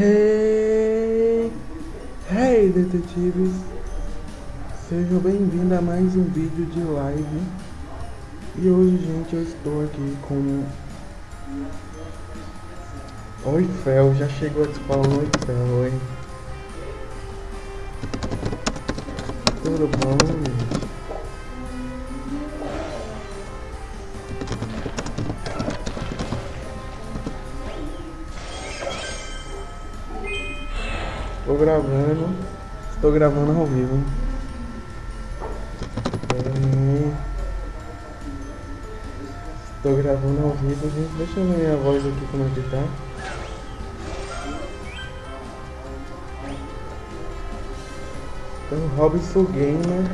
Hey, hey detetives, sejam bem-vindos a mais um vídeo de live. E hoje gente eu estou aqui com Oi Fel, já chegou a falar oi Fel, oi Tudo bom gente? Gravando. Estou gravando ao vivo. Estou gravando ao vivo, gente. Deixa eu ver minha voz aqui como é que tá. Então, Robson Gamer.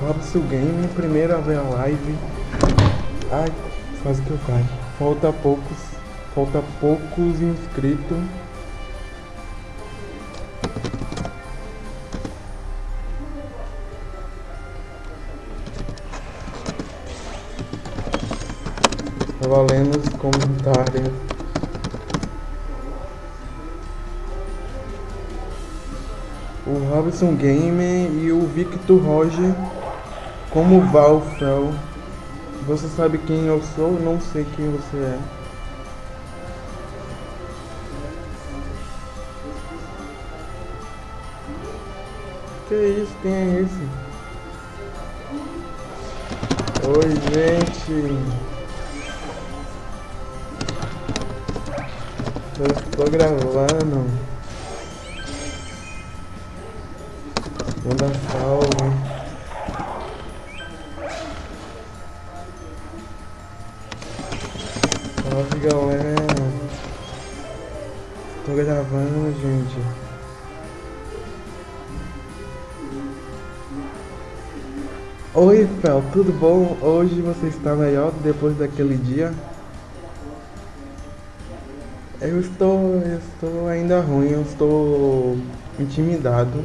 Robson Gamer, primeiro a ver a live. Ai, quase que eu caio. Falta poucos Falta poucos inscritos. Estava lendo os comentários. O Robson Gamer e o Victor Roger como Valfel. Você sabe quem eu sou? Não sei quem você é. Que isso? Quem é esse? Oi, gente. Eu estou gravando. Vou dar salve. Oi, Fel, tudo bom? Hoje você está melhor depois daquele dia? Eu estou, eu estou ainda ruim, eu estou intimidado.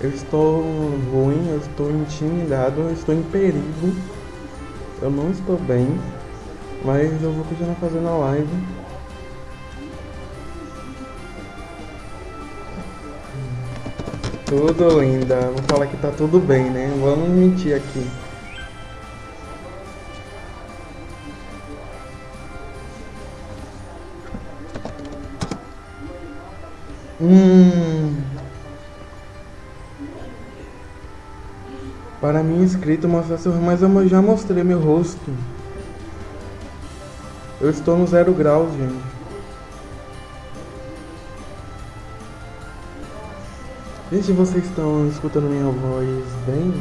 Eu estou ruim, eu estou intimidado, eu estou em perigo. Eu não estou bem, mas eu vou continuar fazendo a live. Tudo linda. Vou falar que tá tudo bem, né? Vamos mentir aqui. Hum. Para mim inscrito mostrar seu mas eu já mostrei meu rosto. Eu estou no zero grau, gente. Gente, vocês estão escutando minha voz bem?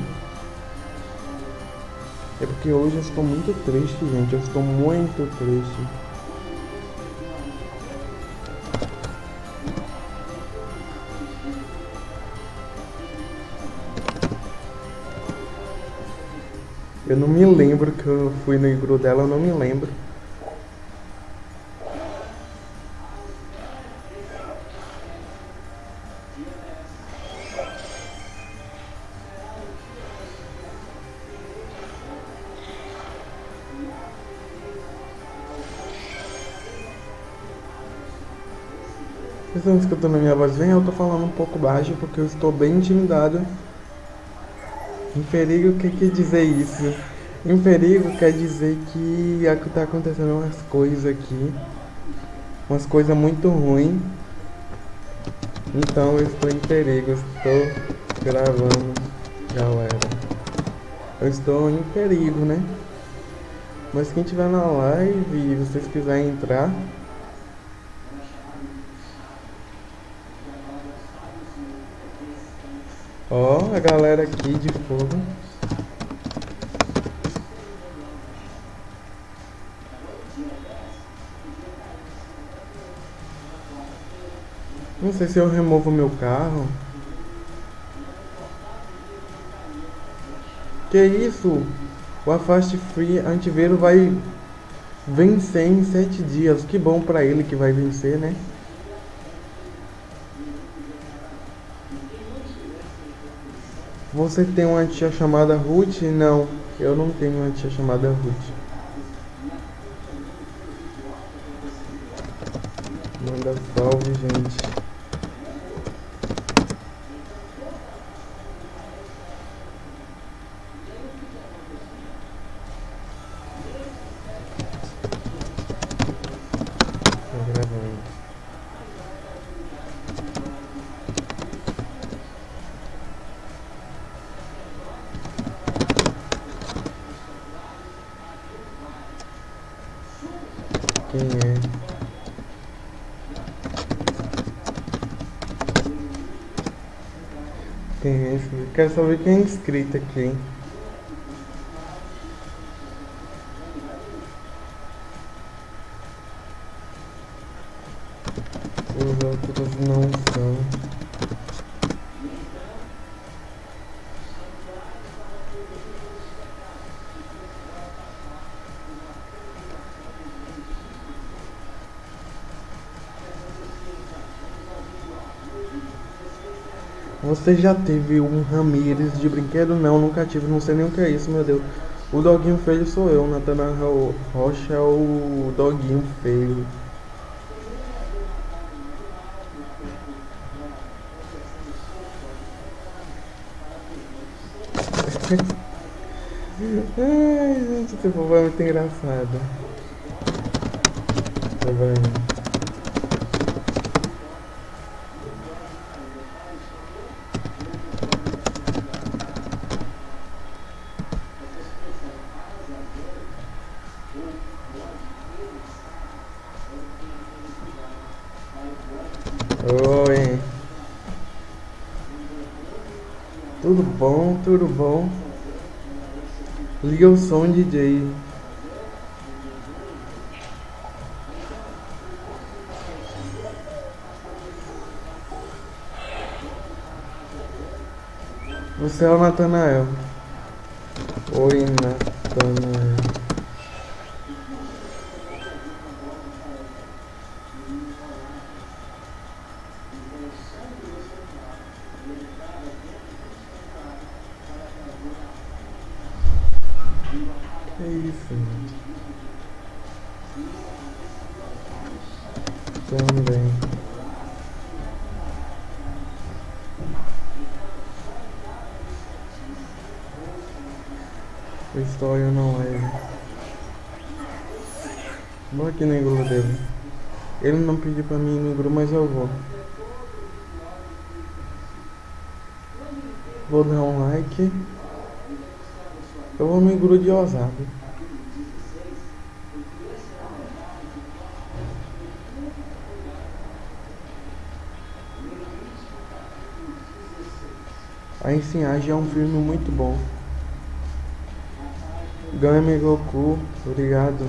É porque hoje eu estou muito triste, gente. Eu estou muito triste. Eu não me lembro que eu fui no igru dela, eu não me lembro. Estão escutando a minha voz bem? Eu tô falando um pouco baixo porque eu estou bem intimidado. Em perigo, o que quer dizer isso? Em perigo quer dizer que tá acontecendo umas coisas aqui. Umas coisas muito ruins. Então eu estou em perigo, estou gravando, galera. Eu estou em perigo, né? Mas quem tiver na live e vocês quiserem entrar, Ó, a galera aqui de fogo. Não sei se eu removo meu carro. Que isso? O Afaste Free antivírus vai vencer em 7 dias. Que bom pra ele que vai vencer, né? Você tem uma tia chamada Ruth? Não, eu não tenho uma tia chamada Ruth. Manda salve, gente. Quem é? Quem é esse? Quero saber quem é inscrito aqui. Os outros não são. Você já teve um Ramires de brinquedo? Não, nunca tive, não sei nem o que é isso, meu Deus. O doguinho feio sou eu, Natanael Rocha é o doguinho feio. Ai, gente, esse povo é muito engraçado. Tá vendo? Oi. Tudo tudo bom? Liga o som, DJ. Você é o Natanael. Oi, Natanael. Que isso, gente? Também. O história não é. Vou aqui no iglu dele. Ele não pediu pra mim ir no iglu, mas eu vou. Vou dar um like. Eu vou no iglu de ousado. A Ensinagem é um filme muito bom. Game Goku, obrigado.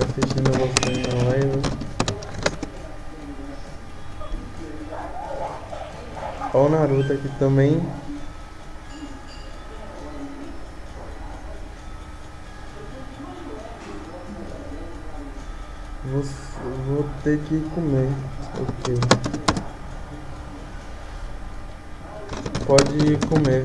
Assistindo você na live. Olha o Naruto aqui também. Vou, vou ter que comer. Ok. Pode comer.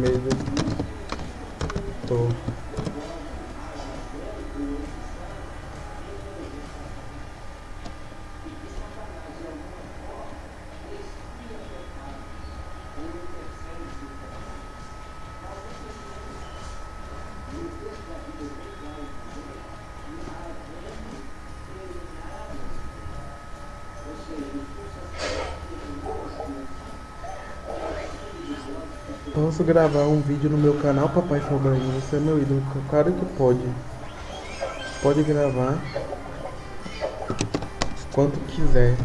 Medo. Tô. Posso gravar um vídeo no meu canal, Papai Sobrinho? Você é meu ídolo. Claro que pode. Pode gravar. Quanto quiser.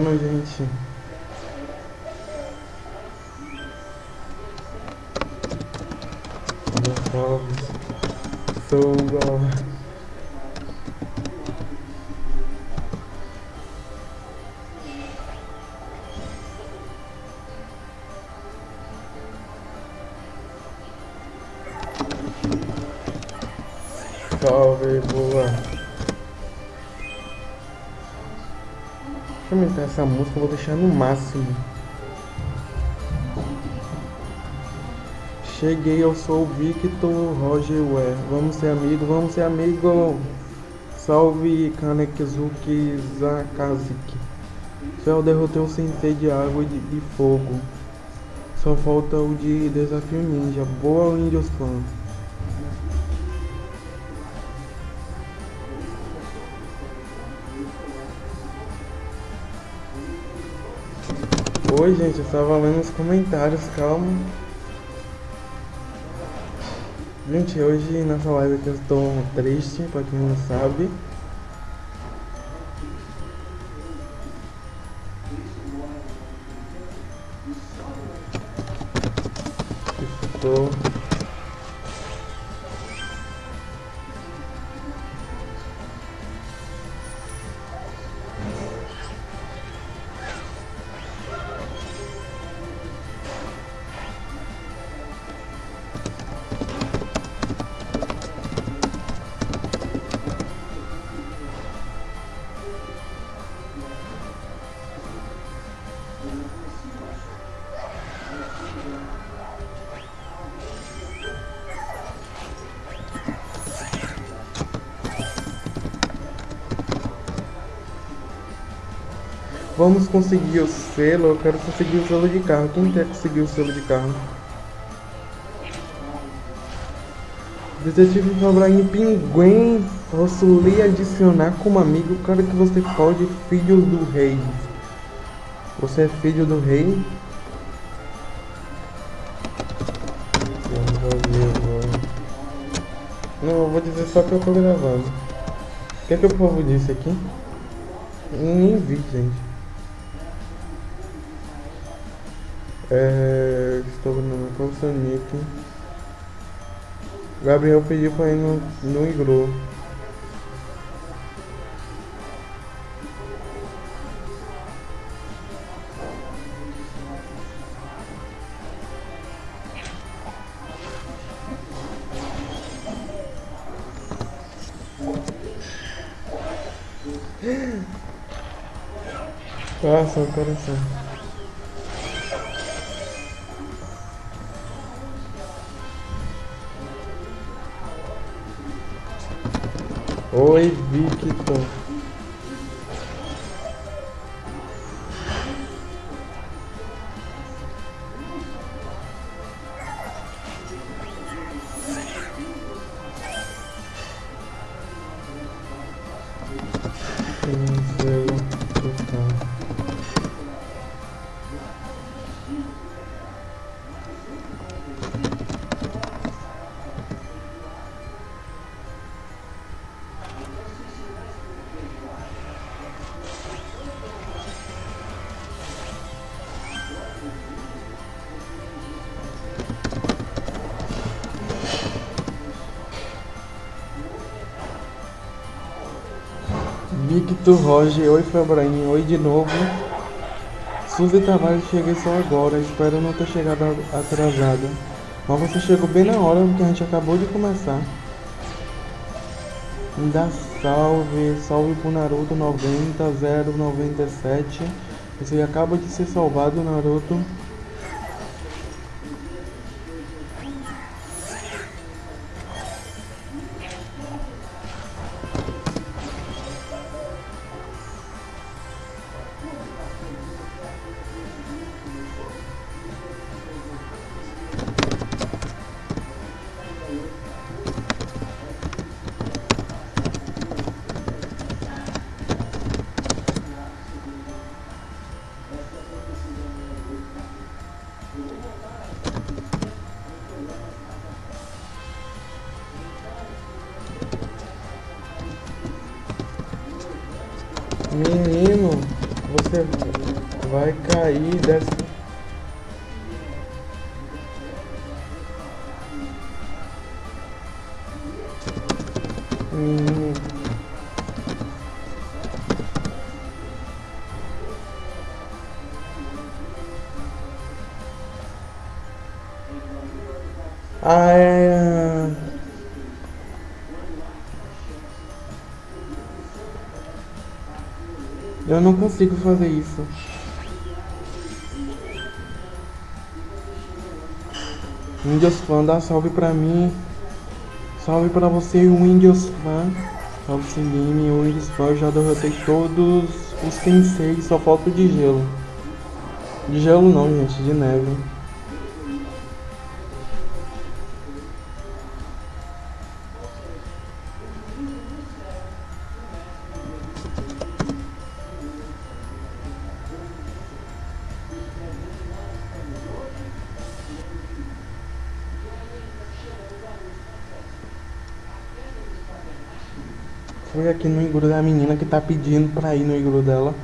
Gravando, gente. Essa música, eu vou deixar no máximo. Cheguei, eu sou o Victor Roger Ué. Vamos ser amigo, vamos ser amigo. Salve Kanekizuki Zakazuki. Céu derrotei o sensei de água e de, de fogo. Só falta o de desafio ninja. Boa Windows Clan. Oi gente, eu estava lendo os comentários, calma. Gente, hoje nessa live aqui eu estou triste, pra quem não sabe. Vamos conseguir o selo, eu quero conseguir o selo de carro. Quem quer conseguir o selo de carro? Detetive Fabraim Pinguim, posso lhe adicionar como amigo, cara que você pode, filho do rei. Você é filho do rei? Não, eu vou dizer só que eu tô gravando. O que é que o povo disse aqui? Nem vi, gente. É, estou no com o. Gabriel pediu pra ir no, no iglu. Passa o coração. Oi, Victor. Victor Roger, oi Febrain, oi de novo. Suzy Tavares, cheguei só agora, espero não ter chegado atrasada. Mas você chegou bem na hora, porque a gente acabou de começar. Dá salve, salve pro Naruto 90097. Você acaba de ser salvado, Naruto. Ah, é... Eu não consigo fazer isso. Fan, dá salve pra mim. Salve pra você, Windows Fan. Salve Slim, Windows Fan. Eu já derrotei todos os Tensei, só falta de gelo. De gelo não, gente, de neve. Aqui no igru da menina que tá pedindo pra ir no igru dela.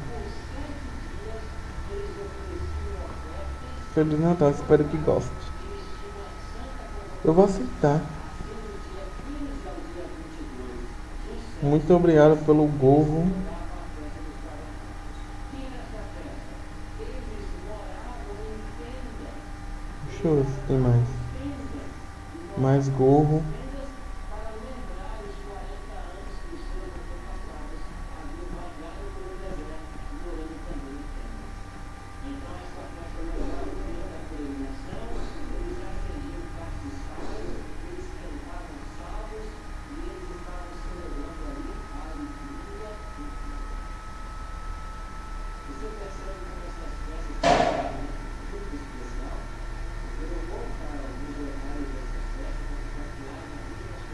Feliz Natal, espero que goste. Eu vou aceitar. Muito obrigado pelo gorro. Deixa eu ver se tem mais. Mais gorro.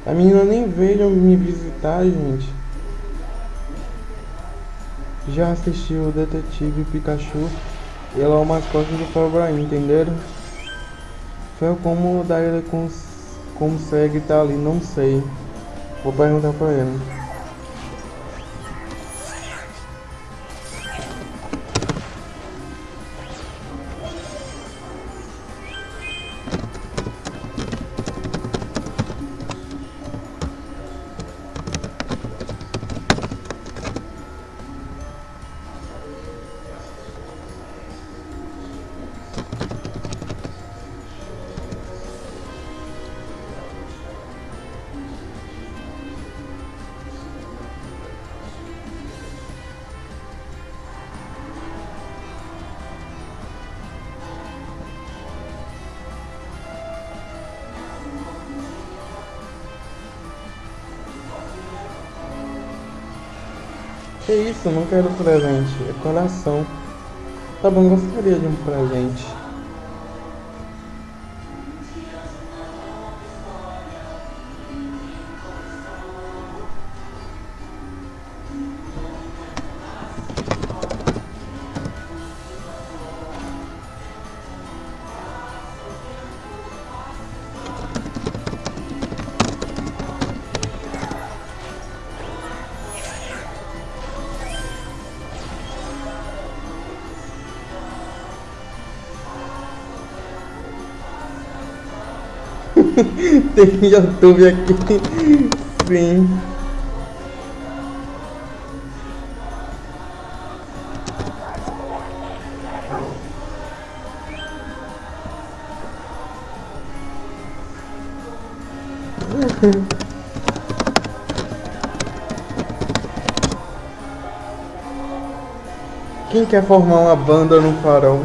A menina nem veio me gente. Já assistiu o Detetive Pikachu? Ele é o mascote do Fabraim, entenderam? Foi como daí ele cons consegue estar tá ali, não sei. Vou perguntar pra ele. Que isso, não quero presente, é coração. Tá bom, gostaria de um presente. Tem YouTube aqui. Sim. Quem quer formar uma banda no farol?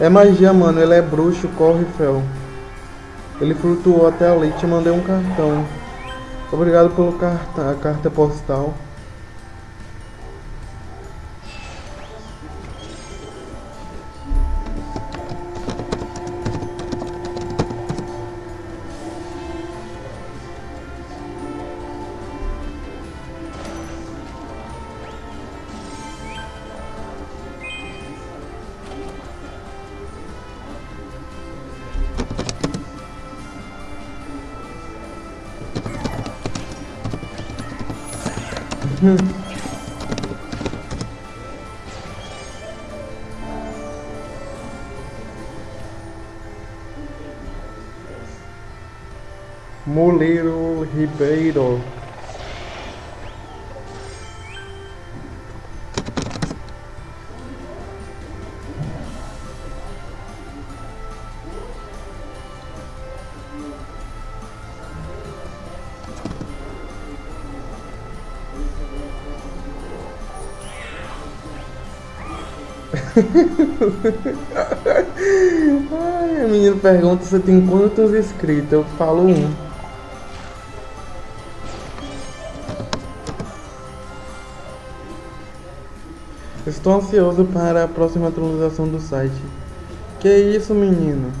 É magia, mano. Ele é bruxo, corre, fel. Ele flutuou até ali e te mandei um cartão. Obrigado pelo carta, a carta postal. More little he paid Ai, a menina pergunta se tem quantos inscritos. Eu falo um. Estou ansioso para a próxima atualização do site. Que isso, menino?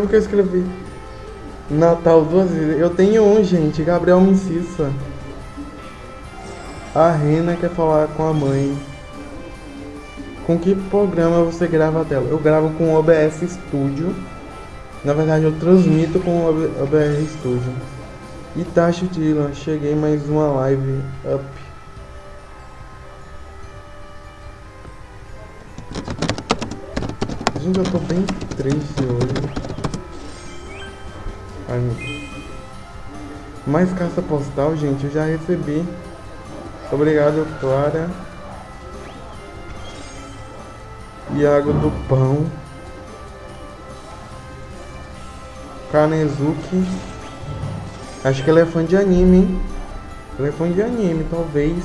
Sempre que eu escrevi Natal duas vezes. Eu tenho um, gente. Gabriel Micissa. A Rena quer falar com a mãe. Com que programa você grava a tela? Eu gravo com o OBS Studio. Na verdade, eu transmito com o OBS Studio. E Tacho Dylan, cheguei mais uma live up. Gente, eu tô bem triste hoje. Ai. Mais caça postal, gente, eu já recebi. Obrigado, Clara. Iago do Pão. Kanezuki. Acho que ela é fã de anime, hein? Ela é fã de anime, talvez.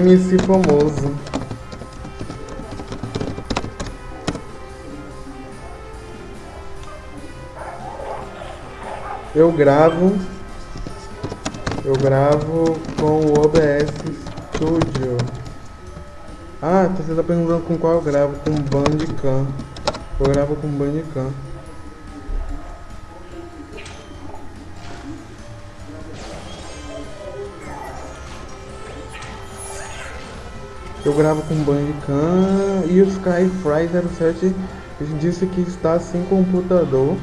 MC famoso. Eu gravo. Eu gravo com o OBS Studio. Ah, você tá perguntando com qual eu gravo? Com Bandicam. Eu gravo com Bandicam. Gravo com Bandicam e o Skyfry07 disse que está sem computador.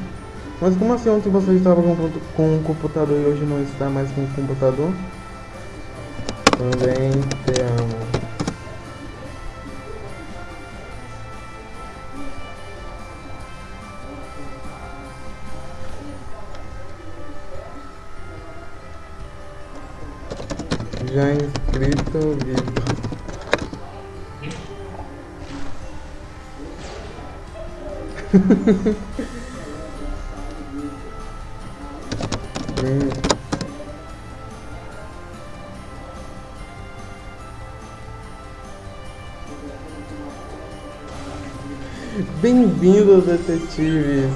Mas como assim ontem você estava com, um computador e hoje não está mais com um computador? Também te amo. Já inscrito, Vitor. Hum. Bem-vindo, detetives!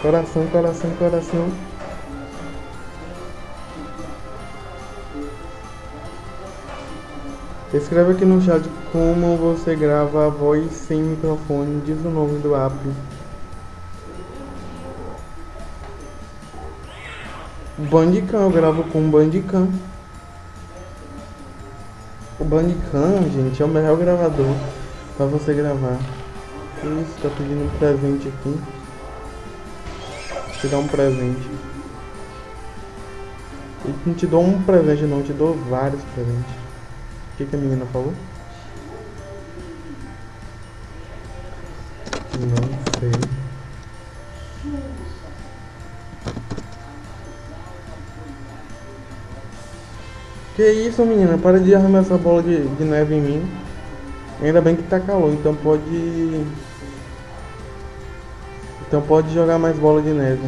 Coração, coração, coração. Escreve aqui no chat como você grava a voz sem microfone. Diz o nome do app. Bandicam, eu gravo com Bandicam. O Bandicam, gente, é o melhor gravador para você gravar. Isso, tá pedindo um presente aqui. Te dar um presente. Eu não te dou um presente não, te dou vários presentes. O que, que a menina falou? Não sei. Que isso, menina? Para de arrumar essa bola de, de neve em mim. Ainda bem que tá calor, então pode... Então pode jogar mais bola de neve.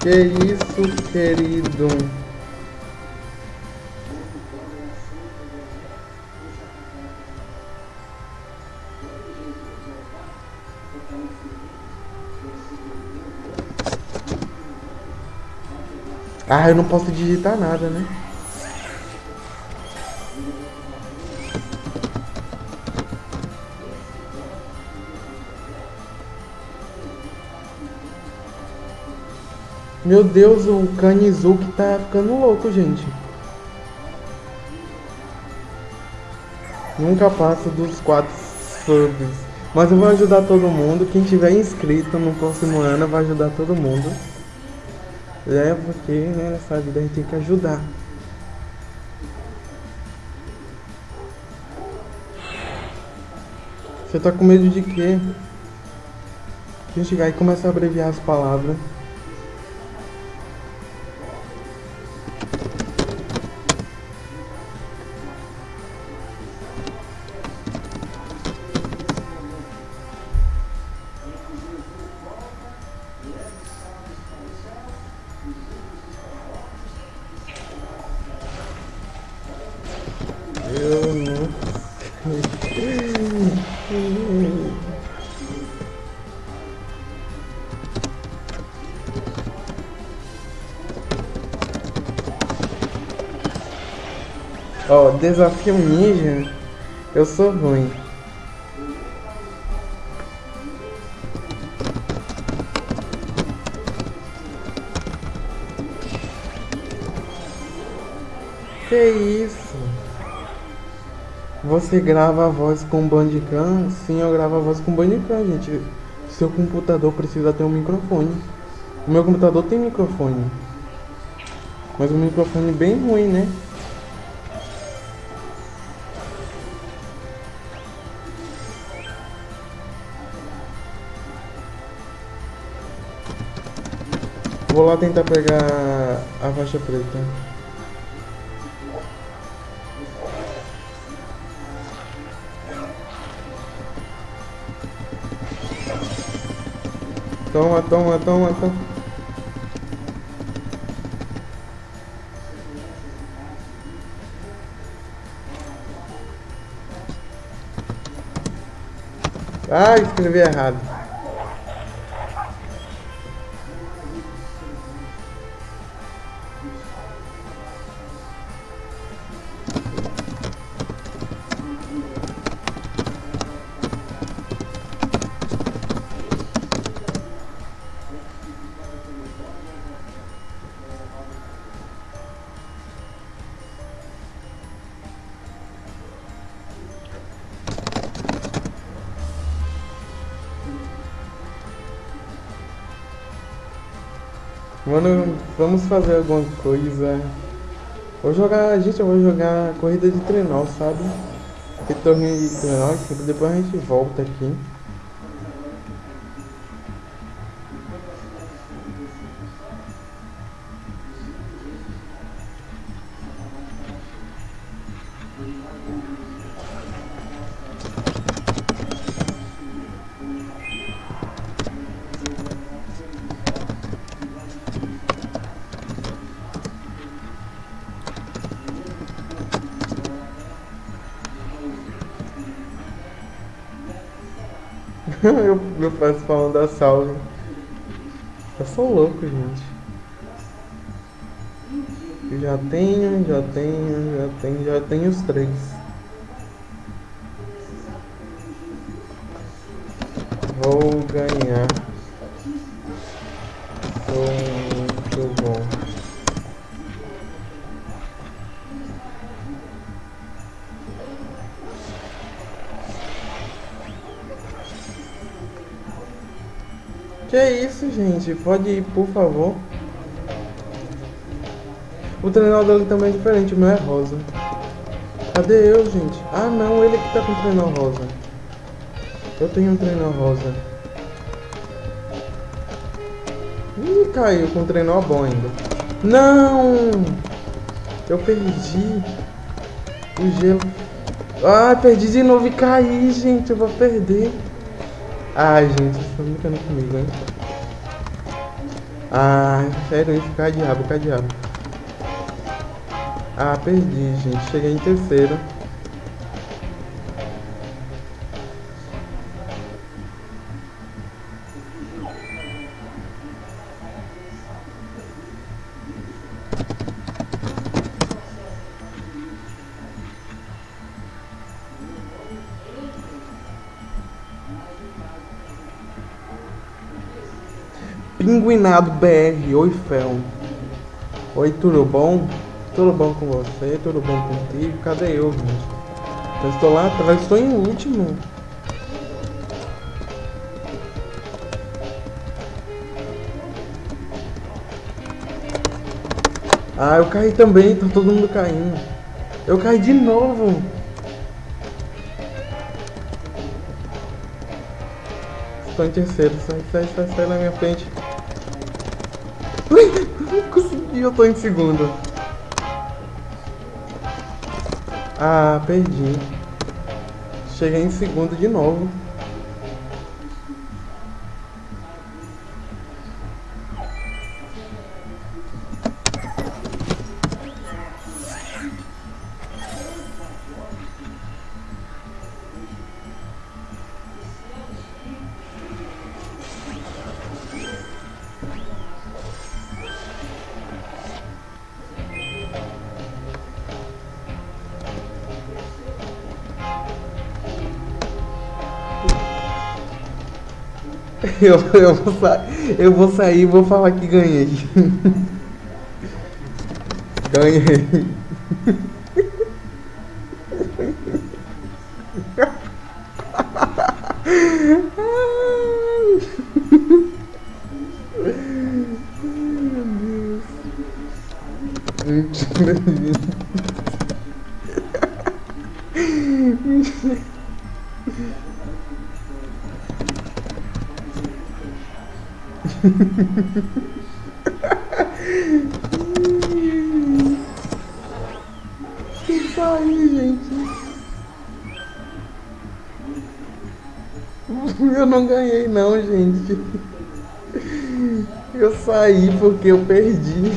Que isso, querido? Ah, eu não posso digitar nada, né? Meu Deus, o Kanizuki tá ficando louco, gente. Nunca passa dos quatro subs. Mas eu vou ajudar todo mundo. Quem tiver inscrito no próximo ano vai ajudar todo mundo. É porque né, nessa vida a gente tem que ajudar. Você tá com medo de quê? Gente, aí começa a abreviar as palavras. Ó, oh, desafio ninja, eu sou ruim. Você grava a voz com Bandicam? Sim, eu gravo a voz com Bandicam, gente. Seu computador precisa ter um microfone. O meu computador tem microfone. Mas um microfone bem ruim, né? Vou lá tentar pegar a faixa preta. Toma, toma, toma, toma. Ah, escrevi errado. Mano, vamos fazer alguma coisa. Vou jogar, gente, eu vou jogar corrida de trenó, sabe? Que torneio de trenó, depois a gente volta aqui. Eu, eu faço falando da salve. Eu sou louco, gente. Já tenho, já tenho, já tenho, já tenho os três. Gente? Pode ir, por favor. O trenó dele também é diferente, o meu é rosa. Cadê eu, gente? Ah, não, ele que tá com o trenó rosa. Eu tenho um trenó rosa. Ih, caiu com o trenó bom ainda. Não! Eu perdi o gelo. Ah, perdi de novo e caí, gente. Eu vou perder. Ai, gente, vocês estão brincando comigo, hein? Ah, sério isso, cai diabo, cai diabo. Ah, perdi, gente. Cheguei em terceiro. Pinguinado BR, oi Fel. Oi, tudo bom? Tudo bom com você? Tudo bom contigo? Cadê eu, gente? Eu estou lá atrás, estou em último. Ah, eu caí também, tá todo mundo caindo. Eu caí de novo. Estou em terceiro, sai, sai, sai, sai na minha frente. Consegui, eu tô em segundo. Ah, perdi. Cheguei em segundo de novo. Eu, eu, vou, sa eu vou sair e vou falar que ganhei. ganhei. Isso aí, gente. Eu não ganhei não, gente. Eu saí porque eu perdi.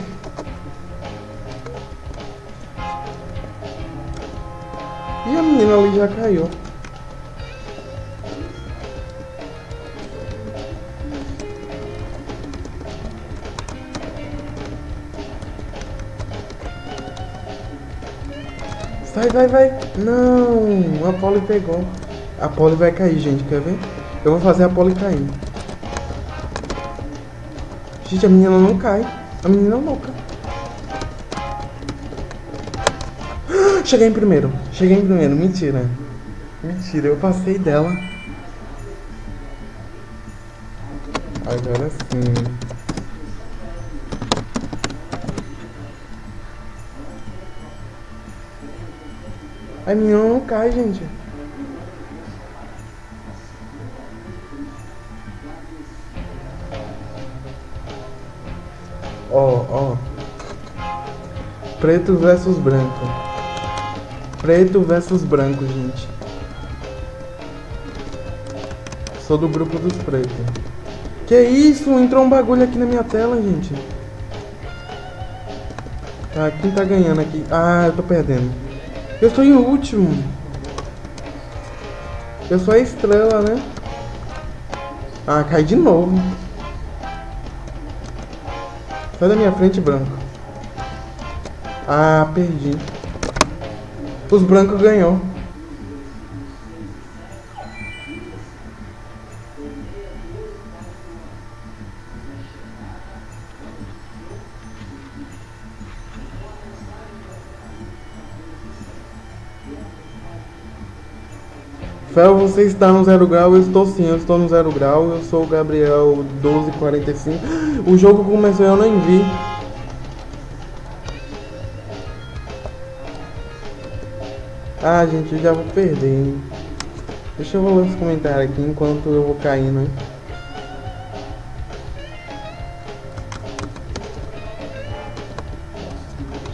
E a menina ali já caiu. Vai, vai. Não, a Polly pegou. A Polly vai cair, gente. Quer ver? Eu vou fazer a Polly cair. Gente, a menina não cai. A menina não cai. Cheguei em primeiro. Cheguei em primeiro. Mentira. Mentira, eu passei dela. Agora sim. A minha não cai, gente. Ó, ó. Preto versus branco. Preto versus branco, gente. Sou do grupo dos pretos. Que isso? Entrou um bagulho aqui na minha tela, gente. Tá, quem tá ganhando aqui? Ah, eu tô perdendo. Eu estou em último. Eu sou a estrela, né? Ah, cai de novo. Sai da minha frente, branco. Ah, perdi. Os brancos ganhou. Está no zero grau? Eu estou sim, eu estou no zero grau. Eu sou o Gabriel 1245. O jogo começou eu nem vi. Ah, gente, eu já vou perder. Hein? Deixa eu ler os comentários aqui enquanto eu vou caindo. Hein?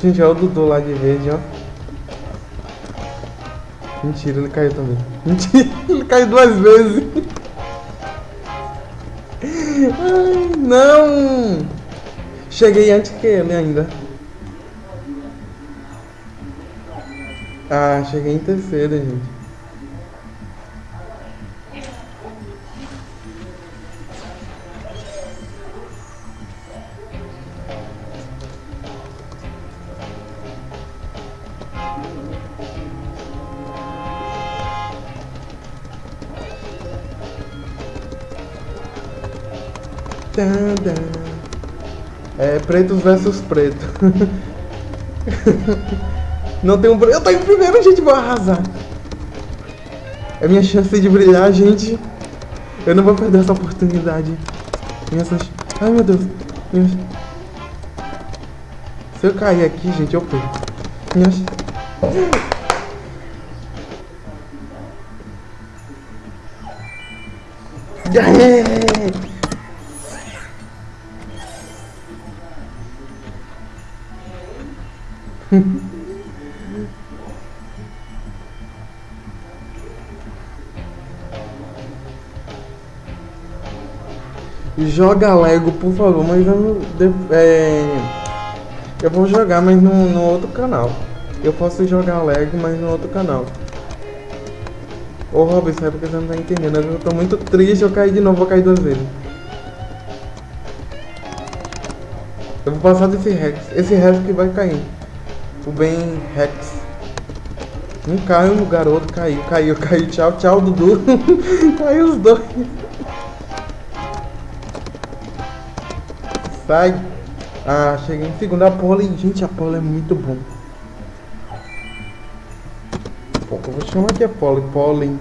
Gente, olha o Dudu lá de verde, ó. Mentira, ele caiu também. Mentira, ele caiu duas vezes. Ai, não! Cheguei antes que ele ainda. Ah, cheguei em terceiro, gente. É pretos versus preto. Não tem um. Eu tô em primeiro, gente, vou arrasar. É minha chance de brilhar, gente. Eu não vou perder essa oportunidade. Minha Ai meu Deus. Minha... Se eu cair aqui, gente, eu perco. Minha... Yeah! Joga Lego, por favor, mas eu. É, eu vou jogar, mas no, no outro canal. Eu posso jogar Lego, mas no outro canal. Ô Robin, sabe porque você não tá entendendo? Eu tô muito triste, eu caí de novo, vou cair duas vezes. Eu vou passar desse Rex. Esse Rex que vai cair. O Ben Rex. Não caiu garoto, caiu, caiu, caiu. Tchau, tchau, Dudu. caiu os dois. Sai. Ah, cheguei em segundo. A pole, gente, a pole é muito bom. Eu vou chamar aqui a pole. Pole.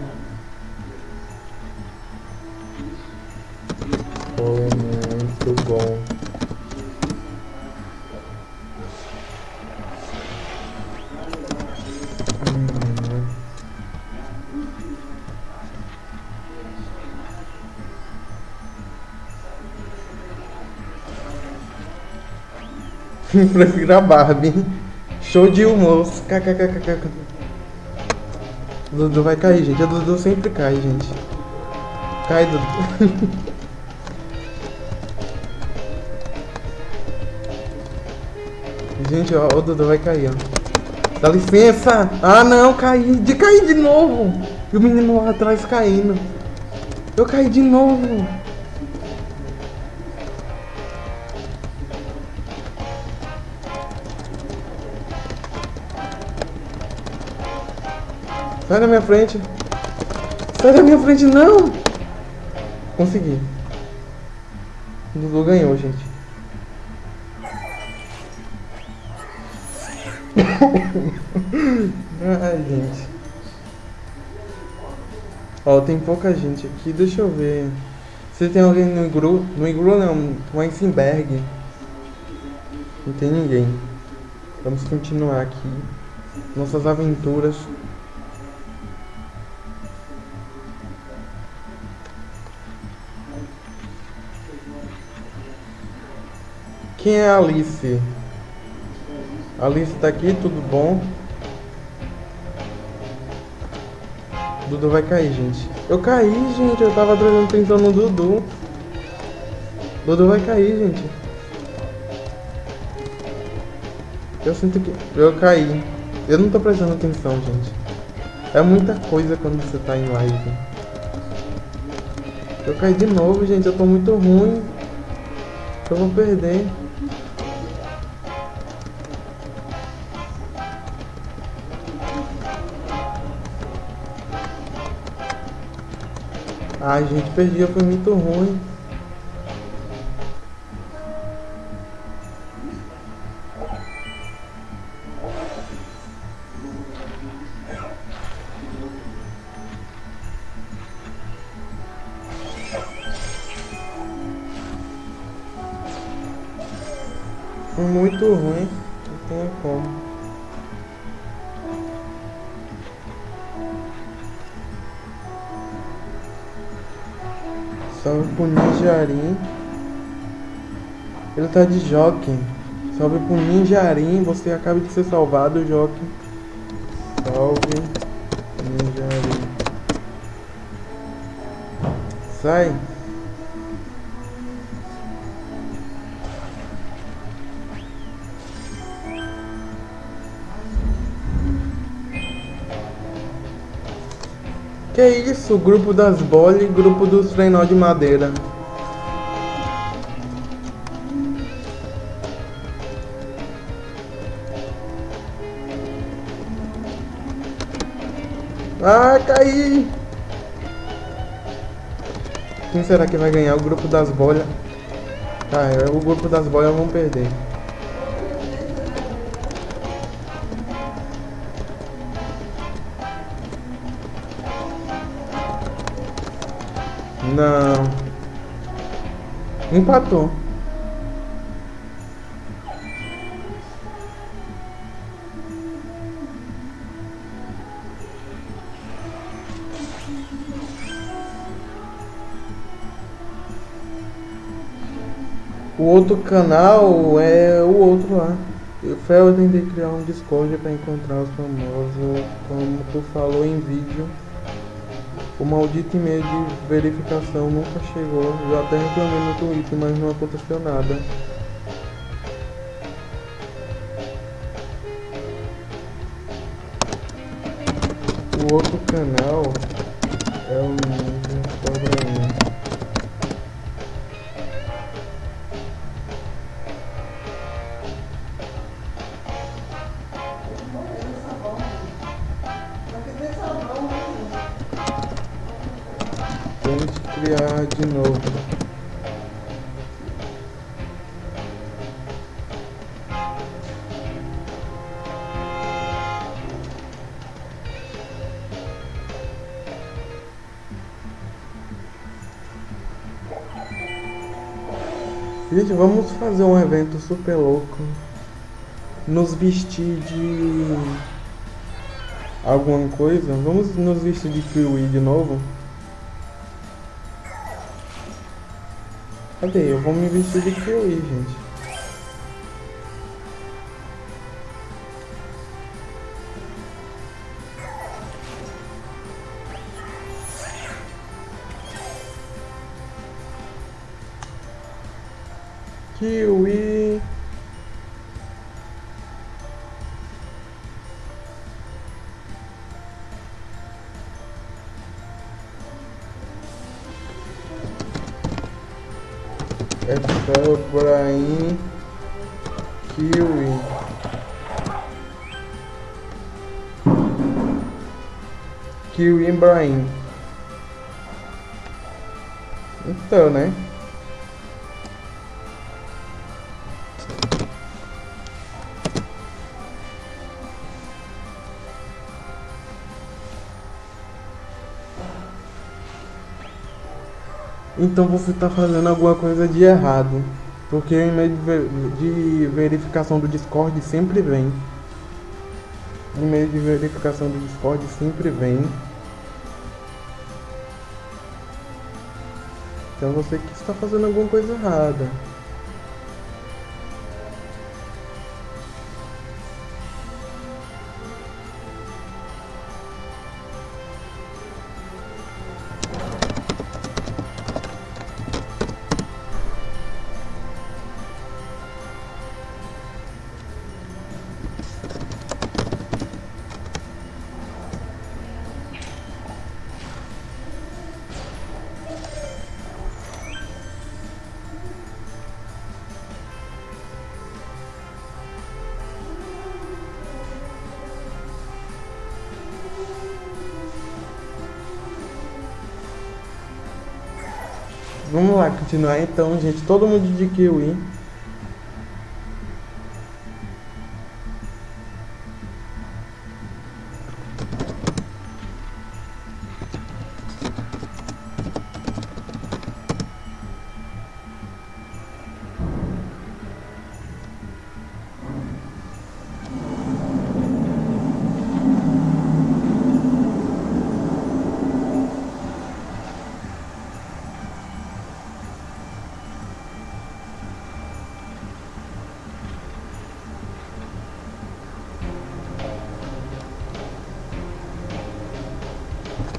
Prefiro a Barbie. Show de humor. KKKKK. Dudu vai cair, gente. A Dudu sempre cai, gente. Cai, Dudu. gente, ó, o Dudu vai cair, ó. Dá licença! Ah, não, caí. De cair de novo. E o menino lá atrás caindo. Eu caí de novo. Sai da minha frente. Sai da minha frente, não! Consegui. O Dudu ganhou, gente. Ai, gente. Ó, tem pouca gente aqui. Deixa eu ver. Se tem alguém no igru... No igru não, no Eisenberg. Não tem ninguém. Vamos continuar aqui. Nossas aventuras. Quem é a Alice? Alice tá aqui, tudo bom? Dudu vai cair, gente. Eu caí, gente. Eu tava atenção no Dudu. Dudu vai cair, gente. Eu sinto que... Eu caí. Eu não tô prestando atenção, gente. É muita coisa quando você tá em live. Eu caí de novo, gente. Eu tô muito ruim. Eu vou perder. Ai, gente, perdi, foi muito ruim. Muito ruim, pro Ninjarim. Ele tá de Jockey. Salve pro Ninjarim. Você acaba de ser salvado, Jockey. Salve. Ninjarim. Sai. Que isso? Grupo das bolas e grupo dos trenó de madeira. Ah, caí! Quem será que vai ganhar? O grupo das bolhas. Tá, é, o grupo das bolhas vão perder. Não. Empatou. O outro canal é o outro lá. Eu tentei criar um Discord para encontrar os famosos, como tu falou em vídeo. O maldito e-mail de verificação nunca chegou. Eu até reclamei no Twitter, mas não aconteceu nada. O outro canal é o Gente, vamos fazer um evento super louco. Nos vestir de alguma coisa. Vamos nos vestir de Kiwi de novo. Cadê? Eu vou me vestir de Kiwi, gente. Kiwi. Efraim Kiwi Kiwi Ibrahim Então, né? Então você está fazendo alguma coisa de errado. Porque o e-mail de verificação do Discord sempre vem. O e-mail de verificação do Discord sempre vem. Então você que está fazendo alguma coisa errada. Continuar então, gente. Todo mundo de Kiwi.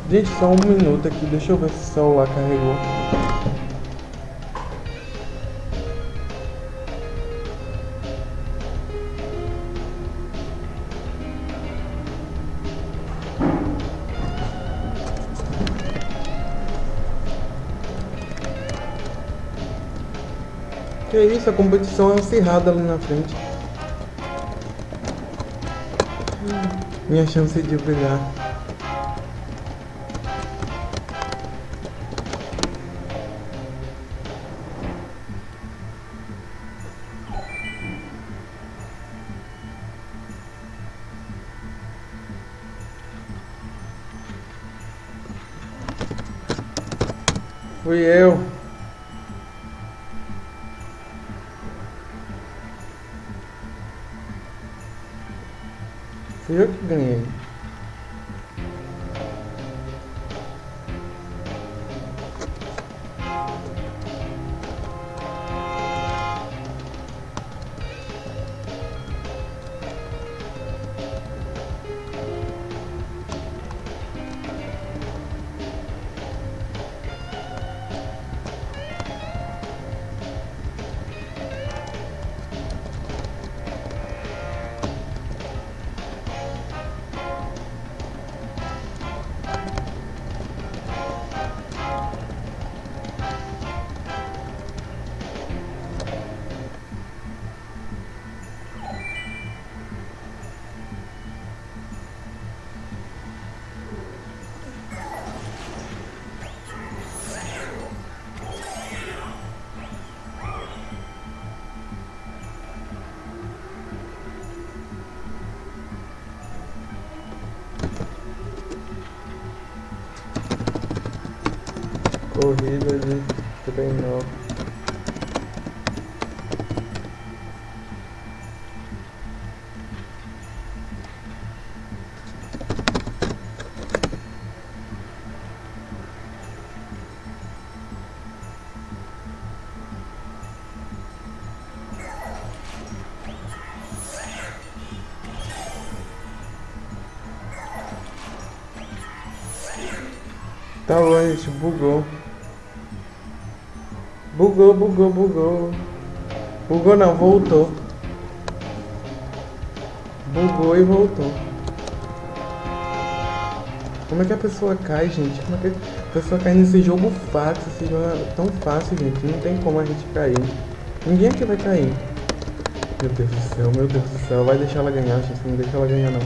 Gente, só um minuto aqui. Deixa eu ver se o celular carregou. Que isso, a competição é acirrada ali na frente. Minha chance de brilhar. Corrida de trenó. Tá bom, gente, bugou. Bugou, bugou, bugou. Bugou não, voltou. Bugou e voltou. Como é que a pessoa cai, gente? Como é que a pessoa cai nesse jogo fácil? Esse jogo é tão fácil, gente. Não tem como a gente cair. Ninguém aqui vai cair. Meu Deus do céu, meu Deus do céu. Vai deixar ela ganhar, gente. Não deixa ela ganhar, não.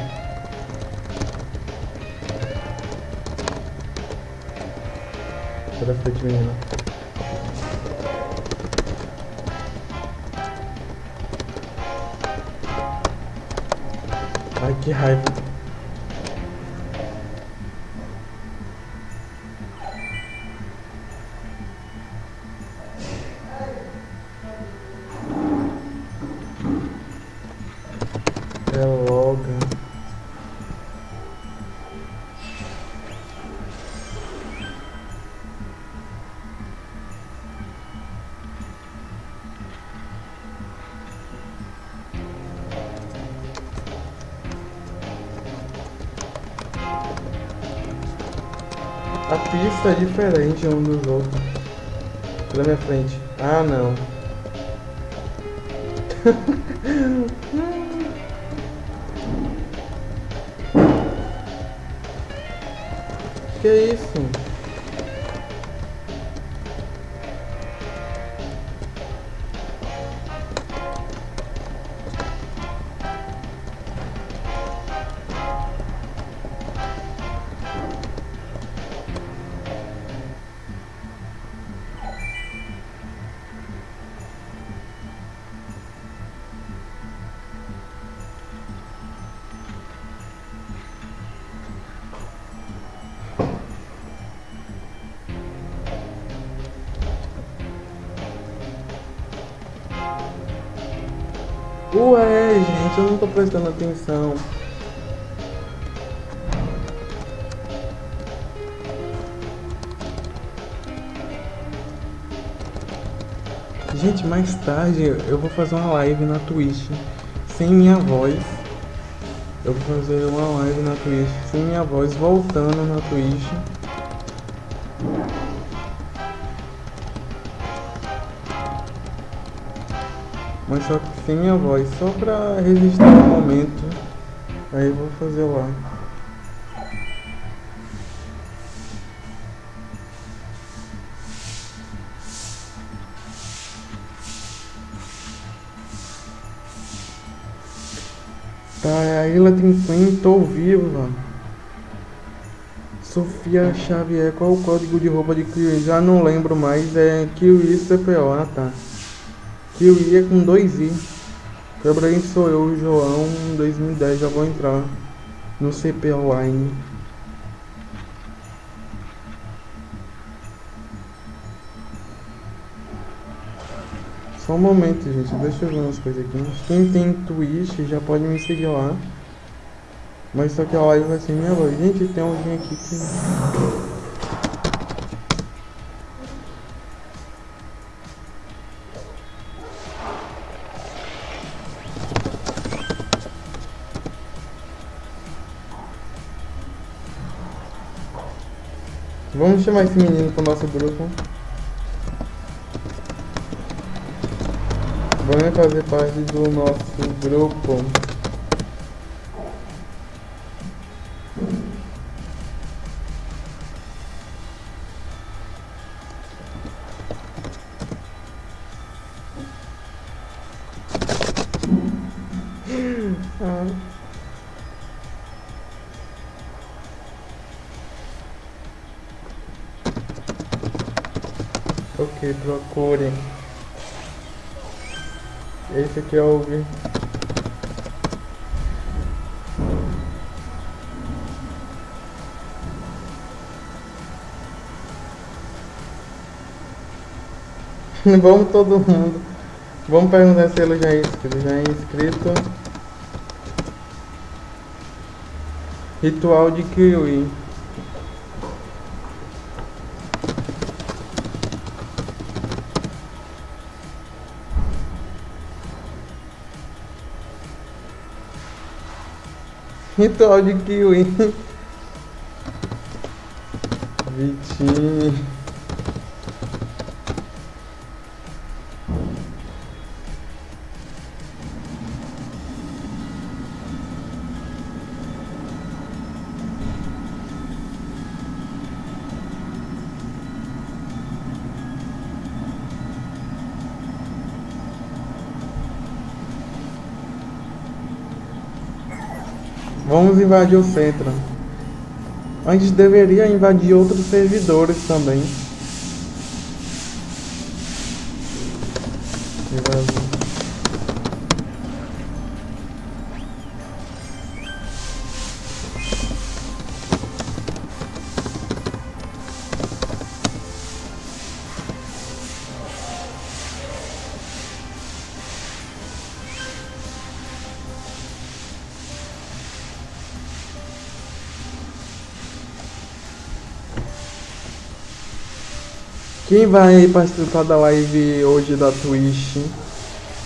Sai da frente, menina. Ai, que É diferente um dos outros. Pela minha frente. Ah, não. que isso? Gente, eu não tô prestando atenção. Gente, mais tarde eu vou fazer uma live na Twitch sem minha voz. Eu vou fazer uma live na Twitch sem minha voz voltando na Twitch. um choque sem minha voz, só pra registrar o momento. Aí eu vou fazer lá. Tá, é a Ilha Trinquim, tô viva. Sofia Xavier, qual o código de roupa de Kiwi? Já não lembro mais, é Kiwi CPO, ah tá. Kiwi é com dois i. Quebrei sou eu, João, 2010, já vou entrar no CPO Line. Só um momento, gente. Deixa eu ver umas coisas aqui. Quem tem Twitch já pode me seguir lá. Mas só que a live vai ser minha voz. Gente, tem alguém aqui que... Vamos chamar esse menino pro nosso grupo. Vamos fazer parte do nosso grupo. Ok, procurem. Esse aqui é o Vamos todo mundo. Vamos perguntar se ele já é inscrito. Já é inscrito. Ritual de Kiwi. Ritual de Kiwi. Vitinho. Vamos invadir o centro. A gente deveria invadir outros servidores também. Invadir. Quem vai participar da live hoje da Twitch?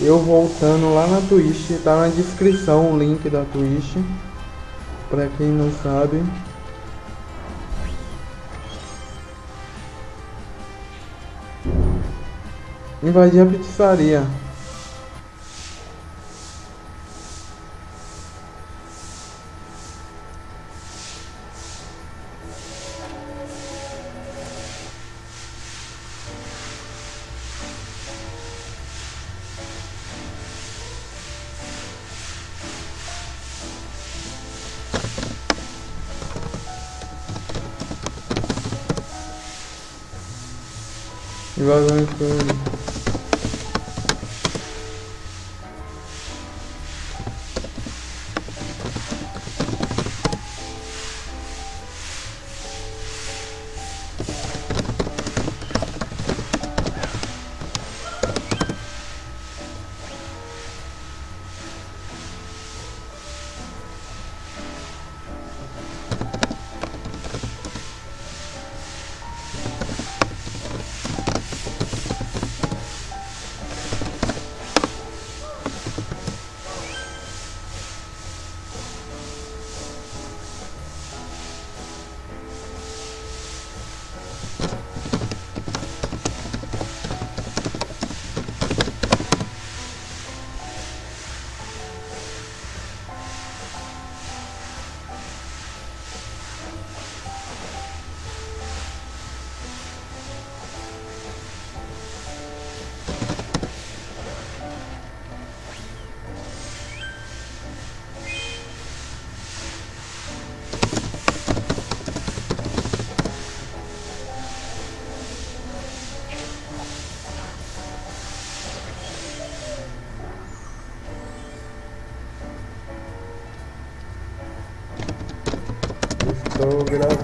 Eu voltando lá na Twitch, tá na descrição o link da Twitch. Pra quem não sabe. Invadir a pizzaria. Invasão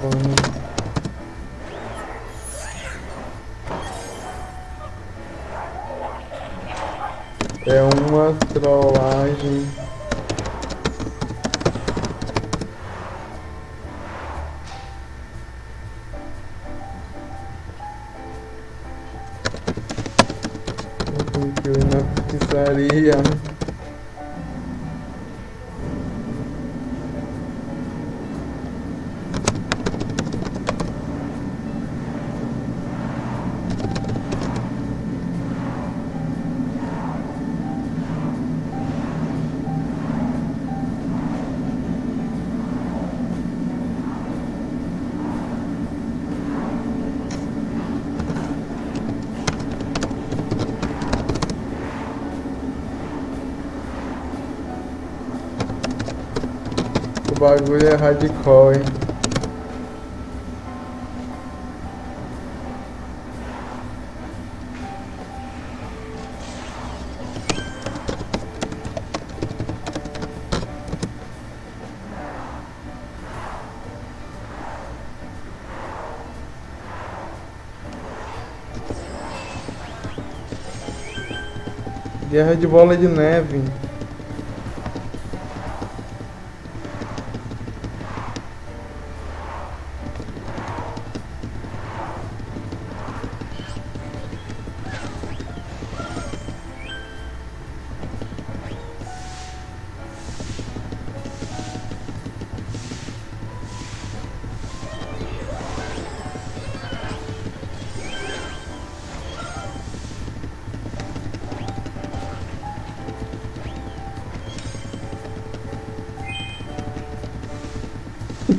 gravando. É uma trollagem. Eu na pizzaria. O bagulho é hardcore, hein? Guerra de bola de neve.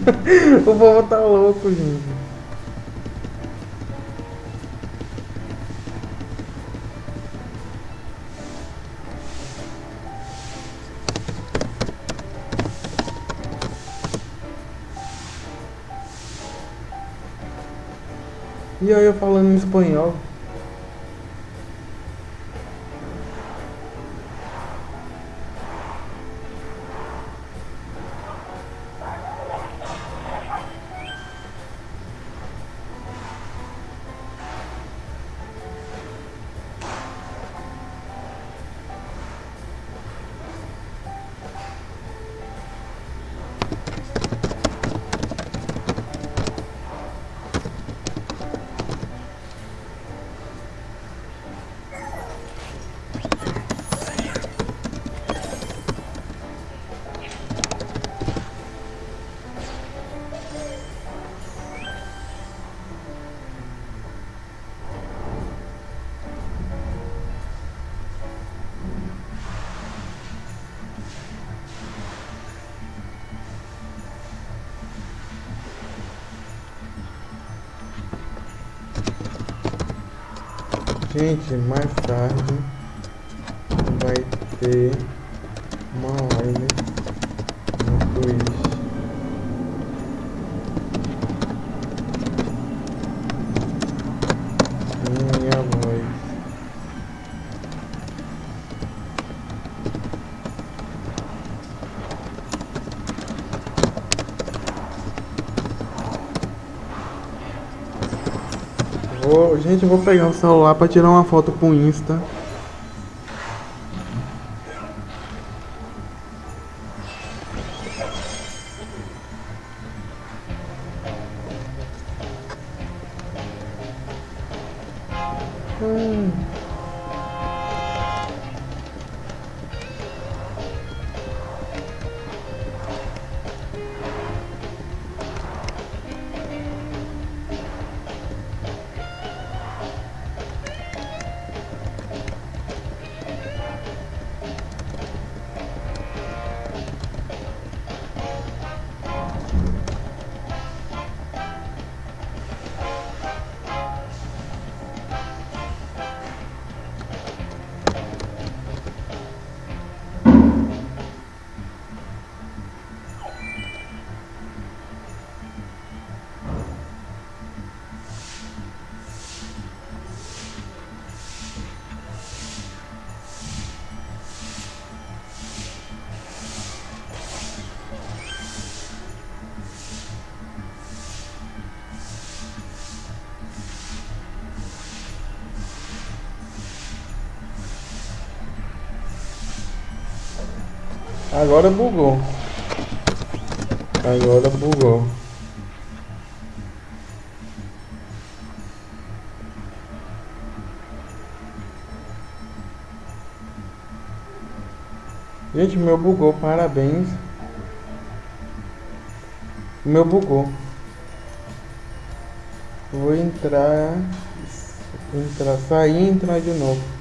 o povo tá louco, gente. E aí eu falando em espanhol. Gente, mais tarde vai ter gente, eu vou pegar o celular pra tirar uma foto pro Insta. Agora bugou. Agora bugou. Gente, meu bugou, parabéns. Meu bugou. Vou entrar, entrar, sair e entrar de novo.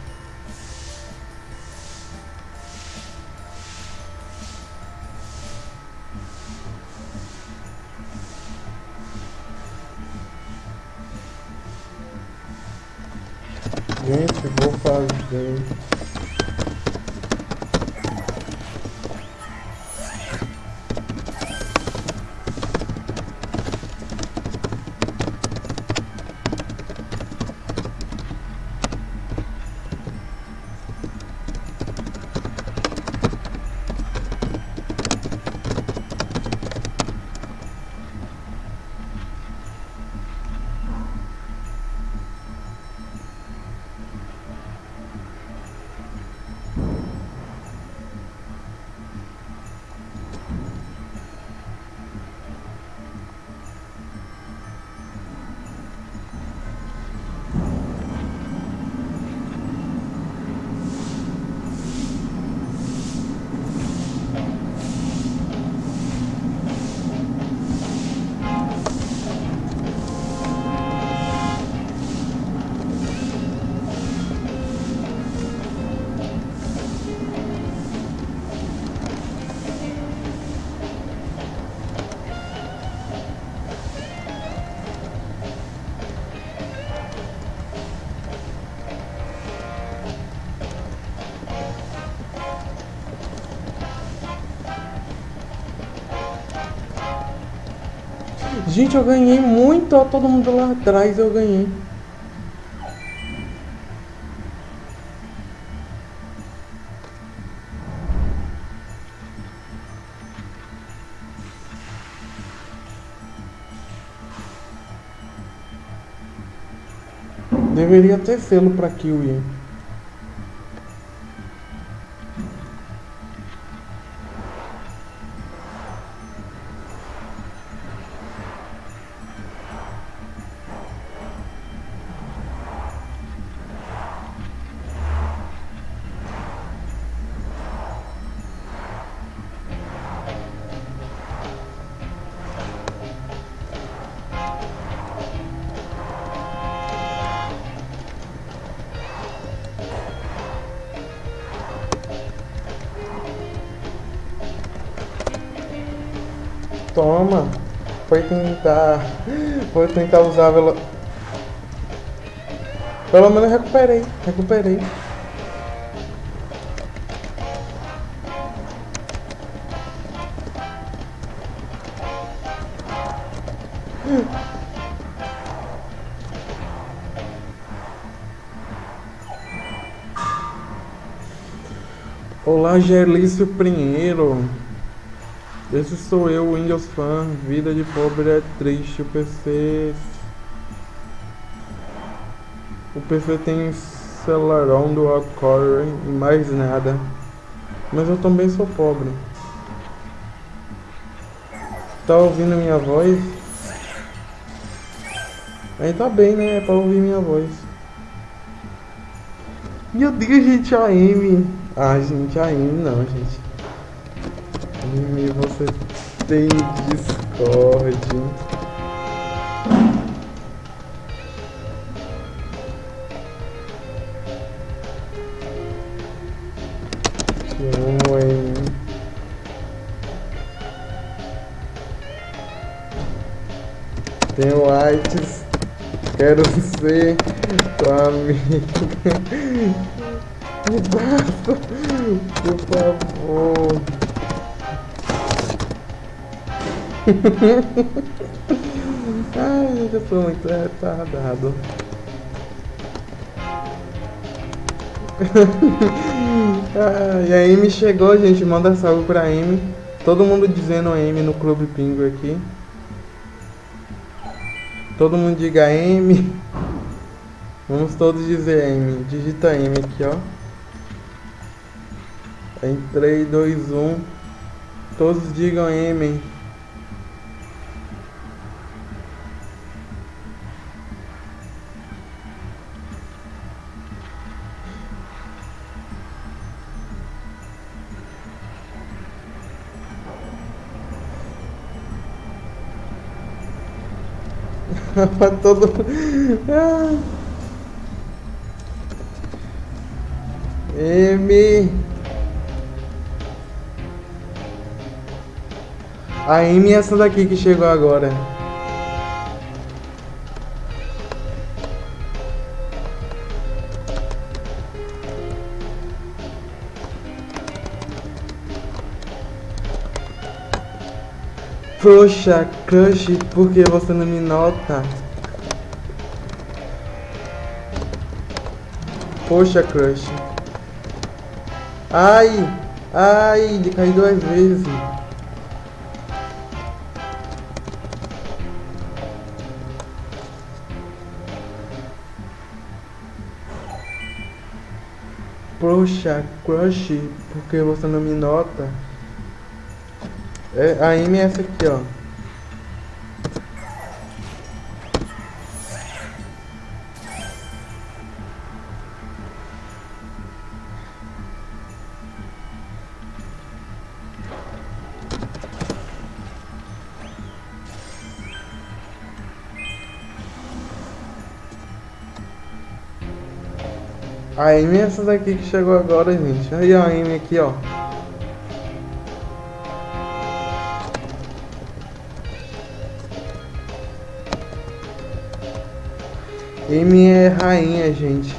Gente, eu ganhei muito, ó, todo mundo lá atrás eu ganhei. Deveria ter selo pra Kiwi. Tentar. Foi tentar usar a velo... Pelo menos recuperei. Recuperei. Olá, Gelício Pinheiro. Esse sou eu, Windows Fan. Vida de pobre é triste. O PC. O PC tem Celeron do Core e mais nada. Mas eu também sou pobre. Tá ouvindo minha voz? Aí tá bem, né? É pra ouvir minha voz. Meu Deus, gente, a Amy. Ah, gente, a Amy não, gente. E você tem Discord. Te amo, hein? Tenho artes. Quero ser tua amiga. Me basta, por favor. Ai, eu sou muito retardado. ah, e a Amy chegou, gente. Manda salve pra Amy. Todo mundo dizendo Amy no Clube Pingo aqui. Todo mundo diga Amy. Vamos todos dizer Amy. Digita Amy aqui, ó. Em 3, 2, 1. Todos digam M. Todo. Ah. M. A M é essa daqui que chegou agora. Poxa, crush, por que você não me nota? Poxa, crush. Ai, ai, ele caiu duas vezes. Poxa, crush, por que você não me nota? É, a Amy é essa aqui, ó. A Amy é essa daqui que chegou agora, gente. Aí a Amy aqui, ó. M é rainha, gente.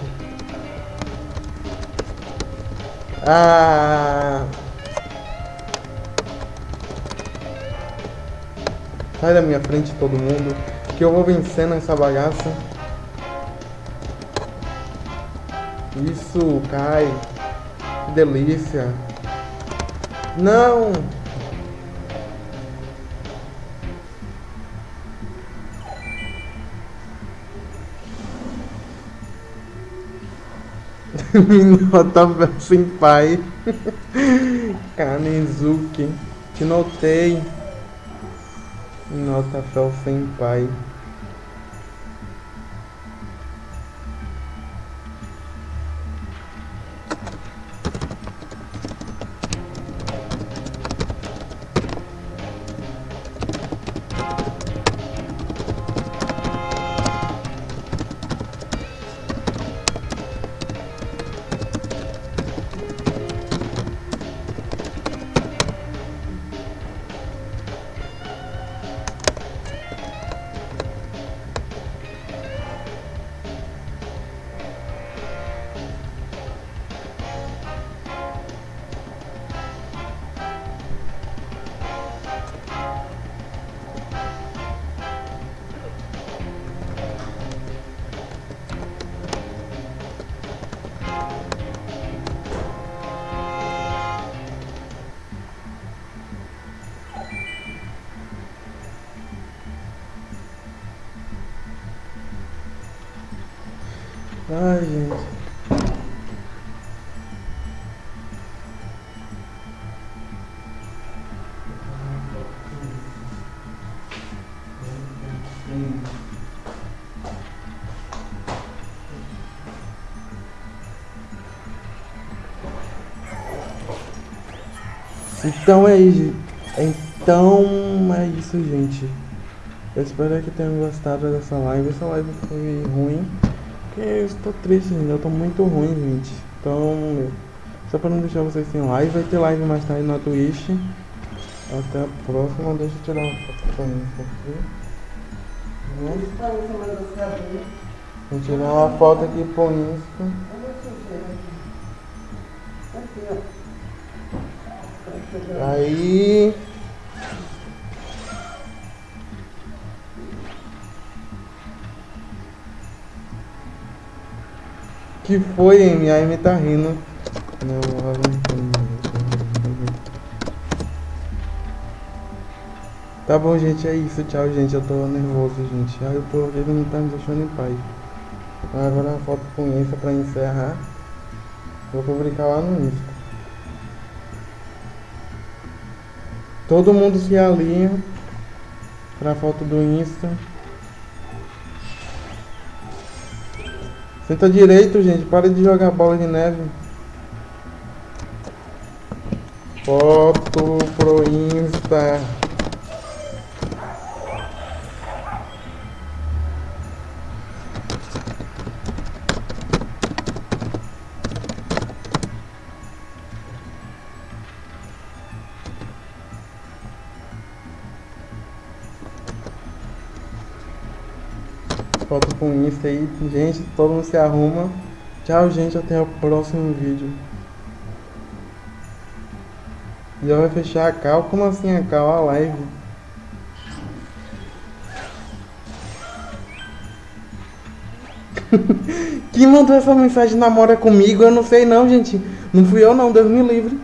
Ah. Sai da minha frente todo mundo, que eu vou vencendo essa bagaça. Isso, cai. Que delícia. Não! Minota sem pai. Kanezuki. Te notei. Minota fel Então é isso. Então é isso, gente. Eu espero que tenham gostado dessa live. Essa live foi ruim. Porque eu estou triste ainda, eu tô muito ruim, gente. Então, só para não deixar vocês sem live, vai ter live mais tarde na Twitch. Até a próxima, deixa eu tirar uma foto com isso aqui. Vou tirar uma foto aqui com isso. Aí. Que foi, Amy? A Amy tá rindo. Não, Tá bom, gente, é isso. Tchau, gente. Eu tô nervoso, gente. Ai, o povo dele não tá me deixando em paz. Agora a foto com isso pra encerrar. Vou publicar lá no Insta. Todo mundo se alinha pra foto do Insta. Senta direito, gente. Para de jogar bola de neve. Foto pro Insta. Com Insta aí. Gente, todo mundo se arruma. Tchau, gente. Até o próximo vídeo. Já vai fechar a cal? Como assim a cal? A live? Quem mandou essa mensagem namora comigo? Eu não sei não, gente. Não fui eu não, Deus me livre.